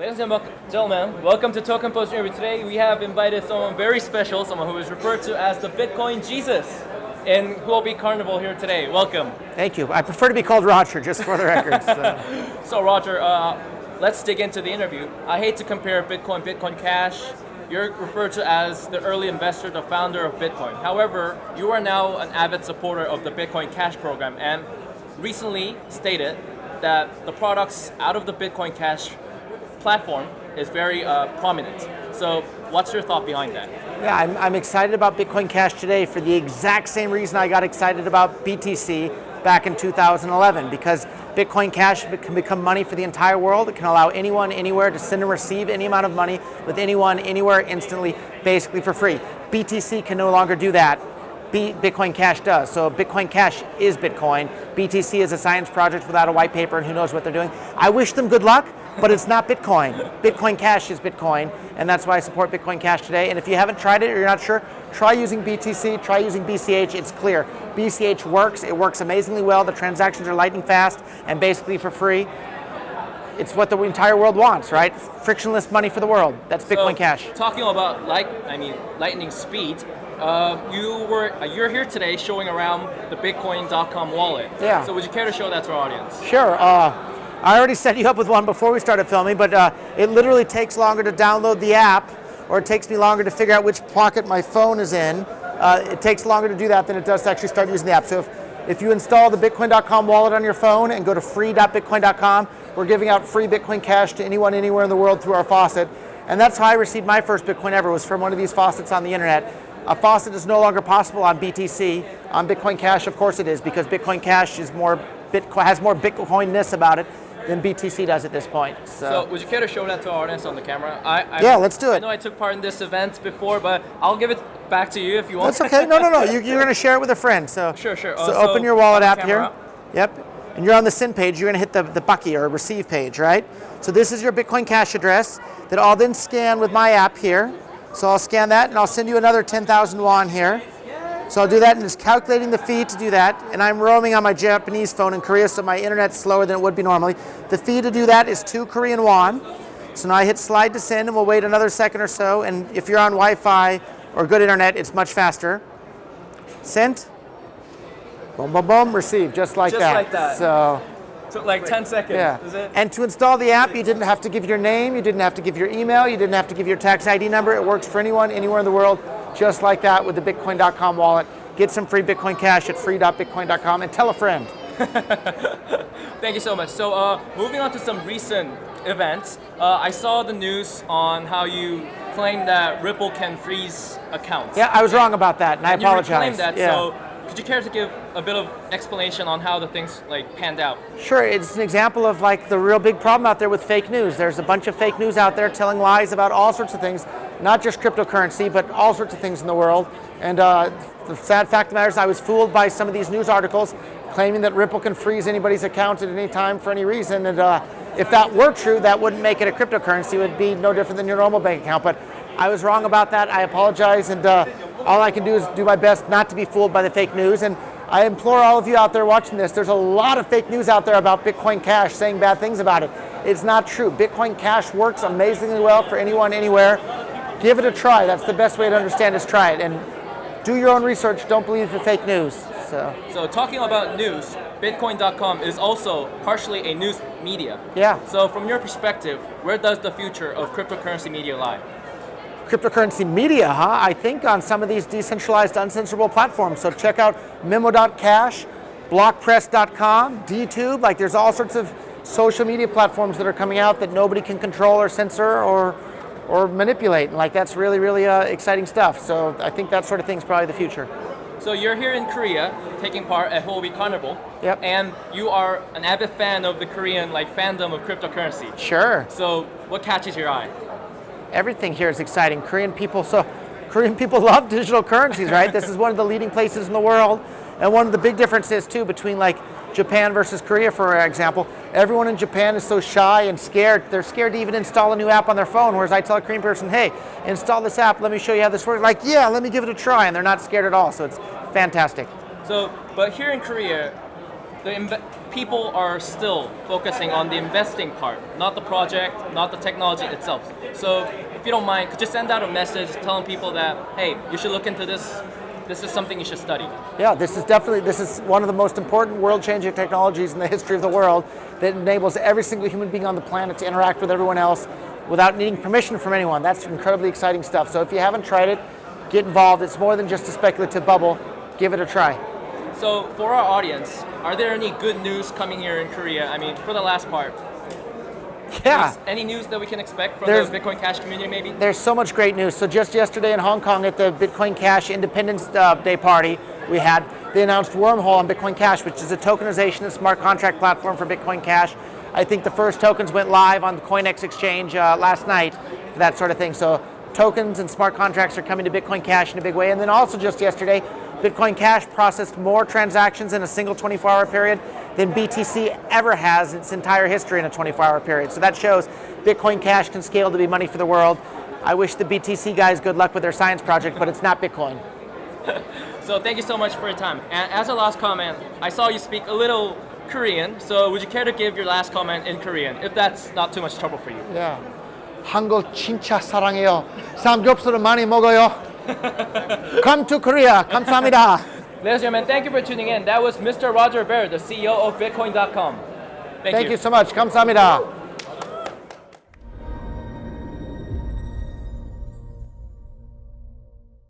Ladies and gentlemen, welcome to Token Post Interview. Today we have invited someone very special, someone who is referred to as the Bitcoin Jesus in Huobi Carnival here today. Welcome. Thank you. I prefer to be called Roger, just for the record. So, so Roger, uh, let's dig into the interview. I hate to compare Bitcoin, Bitcoin Cash. You're referred to as the early investor, the founder of Bitcoin. However, you are now an avid supporter of the Bitcoin Cash program and recently stated that the products out of the Bitcoin Cash platform is very uh, prominent. So what's your thought behind that? Yeah, I'm, I'm excited about Bitcoin Cash today for the exact same reason I got excited about BTC back in 2011 because Bitcoin Cash can become money for the entire world. It can allow anyone, anywhere to send and receive any amount of money with anyone, anywhere, instantly, basically for free. BTC can no longer do that. Bitcoin Cash does. So Bitcoin Cash is Bitcoin. BTC is a science project without a white paper and who knows what they're doing. I wish them good luck but it's not Bitcoin. Bitcoin Cash is Bitcoin, and that's why I support Bitcoin Cash today. And if you haven't tried it or you're not sure, try using BTC, try using BCH, it's clear. BCH works, it works amazingly well, the transactions are lightning fast, and basically for free. It's what the entire world wants, right? Frictionless money for the world. That's Bitcoin so, Cash. Talking about light, I mean lightning speed, uh, you were uh, you're here today showing around the Bitcoin.com wallet. Yeah. So would you care to show that to our audience? Sure. Uh, I already set you up with one before we started filming, but uh, it literally takes longer to download the app, or it takes me longer to figure out which pocket my phone is in. Uh, it takes longer to do that than it does to actually start using the app. So if, if you install the Bitcoin.com wallet on your phone and go to free.bitcoin.com, we're giving out free Bitcoin Cash to anyone anywhere in the world through our faucet. And that's how I received my first Bitcoin ever, was from one of these faucets on the internet. A faucet is no longer possible on BTC. On Bitcoin Cash, of course it is, because Bitcoin Cash is more Bitcoin, has more Bitcoinness about it than BTC does at this point. So, so would you care to show that to our audience on the camera? I, I, yeah, let's do it. I know I took part in this event before, but I'll give it back to you if you want. That's okay. No, no, no. You, are going to share it with a friend. So sure, sure. So, uh, open your wallet app here. Yep. And you're on the send page. You're going to hit the, the Bucky or receive page, right? So this is your Bitcoin Cash address that I'll then scan with my app here. So I'll scan that and I'll send you another 10,000 won here. So I'll do that and it's calculating the fee to do that. And I'm roaming on my Japanese phone in Korea, so my internet's slower than it would be normally. The fee to do that is two Korean won. So now I hit slide to send and we'll wait another second or so. And if you're on Wi-Fi or good internet, it's much faster. Sent. Boom, boom, boom, received, just like just that. like that. So Took like 10 seconds, yeah. And to install the app, you didn't have to give your name, you didn't have to give your email, you didn't have to give your tax ID number. It works for anyone, anywhere in the world, just like that with the Bitcoin.com wallet. Get some free Bitcoin Cash at free.bitcoin.com and tell a friend. Thank you so much. So uh, moving on to some recent events, uh, I saw the news on how you claimed that Ripple can freeze accounts. Yeah, I was wrong about that, and, and I apologize. You claimed that, yeah. so could you care to give a bit of explanation on how the things like panned out? Sure, it's an example of like the real big problem out there with fake news. There's a bunch of fake news out there telling lies about all sorts of things, not just cryptocurrency, but all sorts of things in the world. And uh, the sad fact of the matter is I was fooled by some of these news articles claiming that Ripple can freeze anybody's account at any time for any reason. And uh, if that were true, that wouldn't make it a cryptocurrency. It would be no different than your normal bank account. But I was wrong about that. I apologize. And uh, all I can do is do my best not to be fooled by the fake news. And I implore all of you out there watching this, there's a lot of fake news out there about Bitcoin Cash saying bad things about it. It's not true. Bitcoin Cash works amazingly well for anyone, anywhere. Give it a try. That's the best way to understand is try it. And do your own research. Don't believe the fake news. So, so talking about news, Bitcoin.com is also partially a news media. Yeah. So from your perspective, where does the future of cryptocurrency media lie? cryptocurrency media, huh? I think on some of these decentralized, uncensorable platforms. So check out Memo.cash, Blockpress.com, DTube. Like there's all sorts of social media platforms that are coming out that nobody can control or censor or or manipulate. And like that's really, really uh, exciting stuff. So I think that sort of thing is probably the future. So you're here in Korea, taking part at Huobi Carnival. Yep. And you are an avid fan of the Korean like fandom of cryptocurrency. Sure. So what catches your eye? everything here is exciting. Korean people, so Korean people love digital currencies, right? this is one of the leading places in the world. And one of the big differences too between like Japan versus Korea, for example, everyone in Japan is so shy and scared. They're scared to even install a new app on their phone, whereas I tell a Korean person, hey, install this app, let me show you how this works. Like, yeah, let me give it a try, and they're not scared at all, so it's fantastic. So, but here in Korea, the people are still focusing on the investing part, not the project, not the technology itself. So if you don't mind, could you send out a message telling people that, hey, you should look into this. This is something you should study. Yeah, this is definitely this is one of the most important world-changing technologies in the history of the world that enables every single human being on the planet to interact with everyone else without needing permission from anyone. That's incredibly exciting stuff. So if you haven't tried it, get involved. It's more than just a speculative bubble. Give it a try. So for our audience, are there any good news coming here in Korea? I mean, for the last part, Yeah. any news that we can expect from There's- the Bitcoin Cash community maybe? There's so much great news. So just yesterday in Hong Kong at the Bitcoin Cash Independence uh, Day party we had, they announced Wormhole on Bitcoin Cash, which is a tokenization and smart contract platform for Bitcoin Cash. I think the first tokens went live on the CoinEx exchange uh, last night for that sort of thing. So tokens and smart contracts are coming to Bitcoin Cash in a big way. And then also just yesterday, Bitcoin Cash processed more transactions in a single 24-hour period than BTC ever has in its entire history in a 24-hour period. So that shows Bitcoin Cash can scale to be money for the world. I wish the BTC guys good luck with their science project, but it's not Bitcoin. So thank you so much for your time. And as a last comment, I saw you speak a little Korean, so would you care to give your last comment in Korean, if that's not too much trouble for you? Yeah. 한국 진짜 사랑해요. 삼겹살을 많이 먹어요. Come to Korea. 감사합니다. Ladies and gentlemen, thank you for tuning in. That was Mr. Roger Ver, the CEO of Bitcoin.com. Thank, thank you. you so much. Kamsamida.